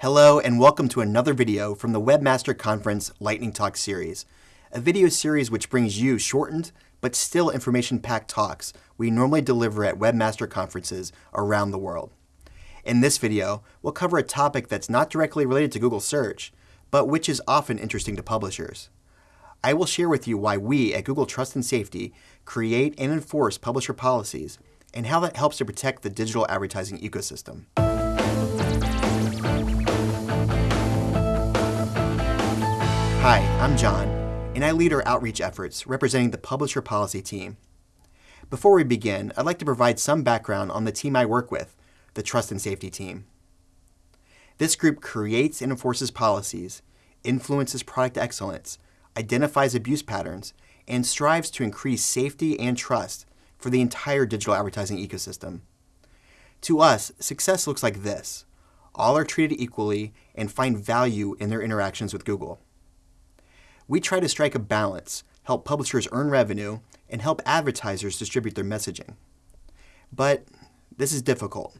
Hello and welcome to another video from the Webmaster Conference Lightning Talk series, a video series which brings you shortened but still information-packed talks we normally deliver at Webmaster conferences around the world. In this video, we'll cover a topic that's not directly related to Google search, but which is often interesting to publishers. I will share with you why we at Google Trust and Safety create and enforce publisher policies and how that helps to protect the digital advertising ecosystem. Hi, I'm John, and I lead our outreach efforts representing the Publisher Policy team. Before we begin, I'd like to provide some background on the team I work with, the Trust and Safety team. This group creates and enforces policies, influences product excellence, identifies abuse patterns, and strives to increase safety and trust for the entire digital advertising ecosystem. To us, success looks like this. All are treated equally and find value in their interactions with Google. We try to strike a balance, help publishers earn revenue, and help advertisers distribute their messaging. But this is difficult.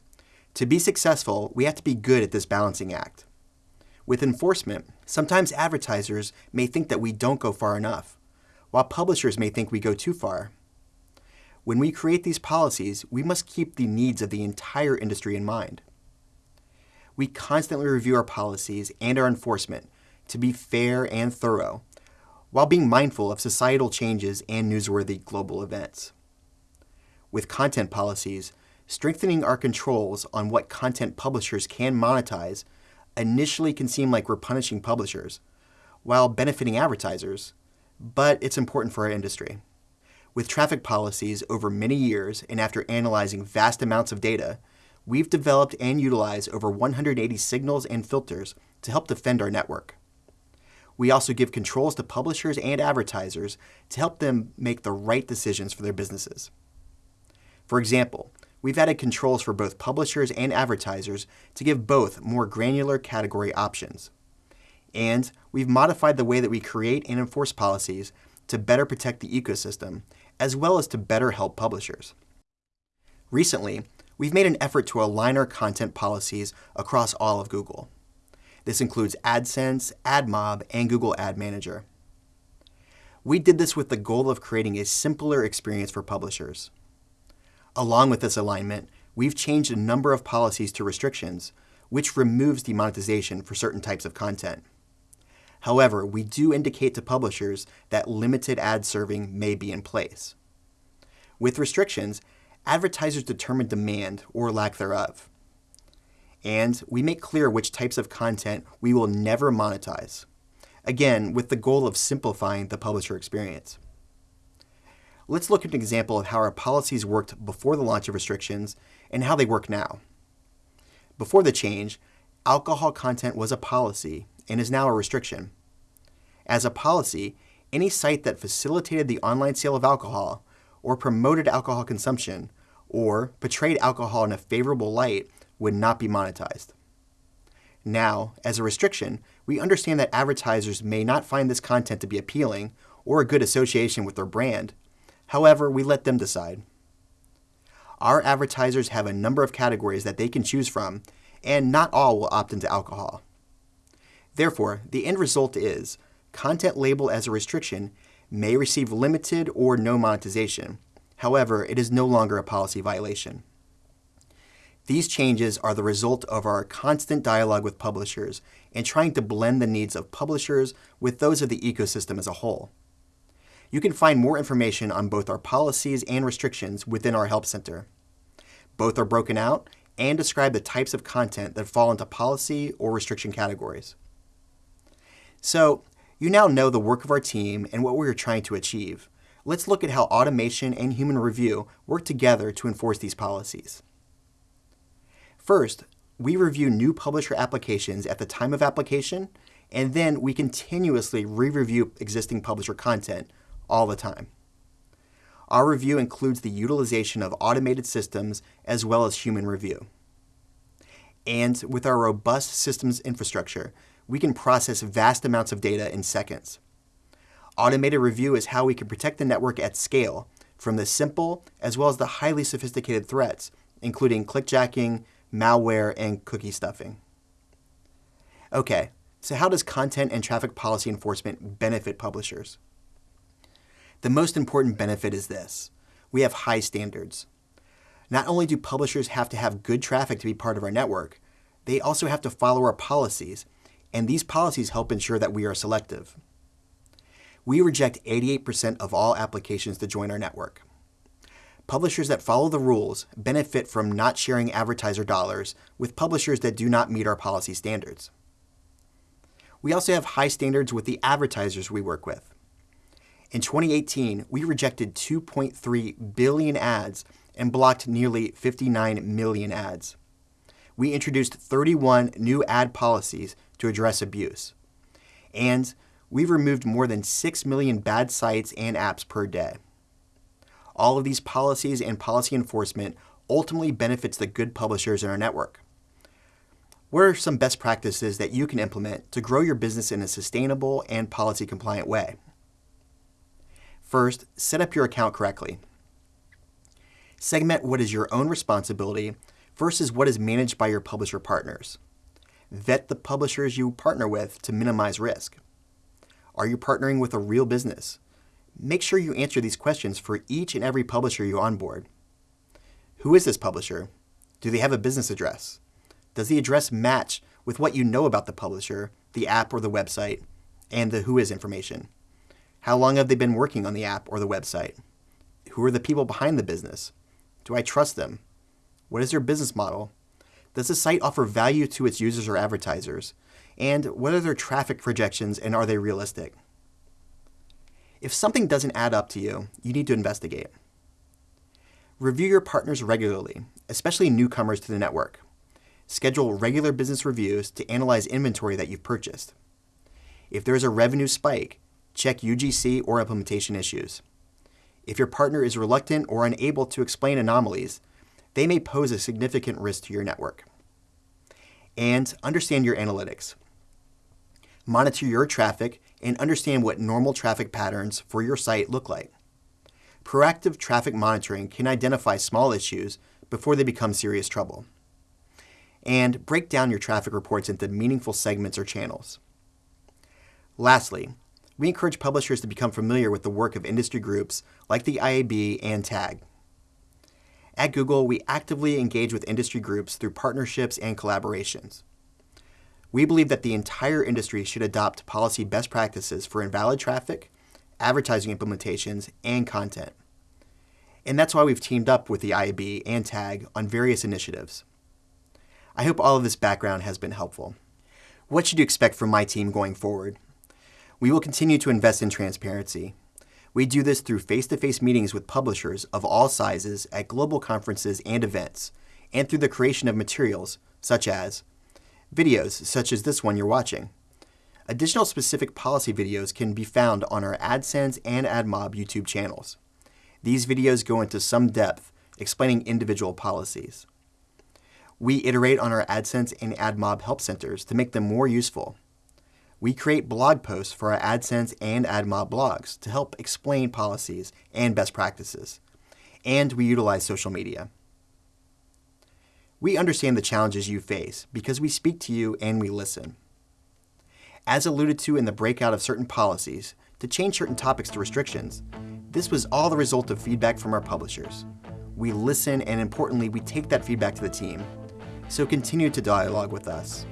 To be successful, we have to be good at this balancing act. With enforcement, sometimes advertisers may think that we don't go far enough, while publishers may think we go too far. When we create these policies, we must keep the needs of the entire industry in mind. We constantly review our policies and our enforcement to be fair and thorough while being mindful of societal changes and newsworthy global events. With content policies, strengthening our controls on what content publishers can monetize initially can seem like we're punishing publishers, while benefiting advertisers, but it's important for our industry. With traffic policies over many years and after analyzing vast amounts of data, we've developed and utilized over 180 signals and filters to help defend our network. We also give controls to publishers and advertisers to help them make the right decisions for their businesses. For example, we've added controls for both publishers and advertisers to give both more granular category options. And we've modified the way that we create and enforce policies to better protect the ecosystem, as well as to better help publishers. Recently, we've made an effort to align our content policies across all of Google. This includes AdSense, AdMob, and Google Ad Manager. We did this with the goal of creating a simpler experience for publishers. Along with this alignment, we've changed a number of policies to restrictions, which removes demonetization for certain types of content. However, we do indicate to publishers that limited ad serving may be in place. With restrictions, advertisers determine demand or lack thereof and we make clear which types of content we will never monetize. Again, with the goal of simplifying the publisher experience. Let's look at an example of how our policies worked before the launch of restrictions and how they work now. Before the change, alcohol content was a policy and is now a restriction. As a policy, any site that facilitated the online sale of alcohol or promoted alcohol consumption or portrayed alcohol in a favorable light would not be monetized. Now, as a restriction, we understand that advertisers may not find this content to be appealing or a good association with their brand. However, we let them decide. Our advertisers have a number of categories that they can choose from, and not all will opt into alcohol. Therefore, the end result is content labeled as a restriction may receive limited or no monetization. However, it is no longer a policy violation. These changes are the result of our constant dialogue with publishers and trying to blend the needs of publishers with those of the ecosystem as a whole. You can find more information on both our policies and restrictions within our Help Center. Both are broken out and describe the types of content that fall into policy or restriction categories. So, you now know the work of our team and what we are trying to achieve. Let's look at how automation and human review work together to enforce these policies. First, we review new publisher applications at the time of application, and then we continuously re-review existing publisher content all the time. Our review includes the utilization of automated systems as well as human review. And with our robust systems infrastructure, we can process vast amounts of data in seconds. Automated review is how we can protect the network at scale from the simple as well as the highly sophisticated threats, including clickjacking, malware, and cookie stuffing. Okay, so how does content and traffic policy enforcement benefit publishers? The most important benefit is this we have high standards. Not only do publishers have to have good traffic to be part of our network, they also have to follow our policies, and these policies help ensure that we are selective. We reject 88% of all applications to join our network. Publishers that follow the rules benefit from not sharing advertiser dollars with publishers that do not meet our policy standards. We also have high standards with the advertisers we work with. In 2018, we rejected 2.3 billion ads and blocked nearly 59 million ads. We introduced 31 new ad policies to address abuse. And we've removed more than 6 million bad sites and apps per day. All of these policies and policy enforcement ultimately benefits the good publishers in our network. What are some best practices that you can implement to grow your business in a sustainable and policy compliant way? First, set up your account correctly. Segment what is your own responsibility versus what is managed by your publisher partners. Vet the publishers you partner with to minimize risk. Are you partnering with a real business? Make sure you answer these questions for each and every publisher you onboard. Who is this publisher? Do they have a business address? Does the address match with what you know about the publisher, the app or the website, and the WHOIS information? How long have they been working on the app or the website? Who are the people behind the business? Do I trust them? What is their business model? Does the site offer value to its users or advertisers? And what are their traffic projections and are they realistic? If something doesn't add up to you, you need to investigate. Review your partners regularly, especially newcomers to the network. Schedule regular business reviews to analyze inventory that you've purchased. If there is a revenue spike, check UGC or implementation issues. If your partner is reluctant or unable to explain anomalies, they may pose a significant risk to your network. And understand your analytics. Monitor your traffic and understand what normal traffic patterns for your site look like. Proactive traffic monitoring can identify small issues before they become serious trouble and break down your traffic reports into meaningful segments or channels. Lastly, we encourage publishers to become familiar with the work of industry groups like the IAB and TAG. At Google, we actively engage with industry groups through partnerships and collaborations. We believe that the entire industry should adopt policy best practices for invalid traffic, advertising implementations, and content. And that's why we've teamed up with the IAB and TAG on various initiatives. I hope all of this background has been helpful. What should you expect from my team going forward? We will continue to invest in transparency. We do this through face to face meetings with publishers of all sizes at global conferences and events, and through the creation of materials such as videos, such as this one you're watching. Additional specific policy videos can be found on our AdSense and AdMob YouTube channels. These videos go into some depth explaining individual policies. We iterate on our AdSense and AdMob help centers to make them more useful. We create blog posts for our AdSense and AdMob blogs to help explain policies and best practices. And we utilize social media. We understand the challenges you face because we speak to you and we listen. As alluded to in the breakout of certain policies, to change certain topics to restrictions, this was all the result of feedback from our publishers. We listen and importantly, we take that feedback to the team so continue to dialogue with us.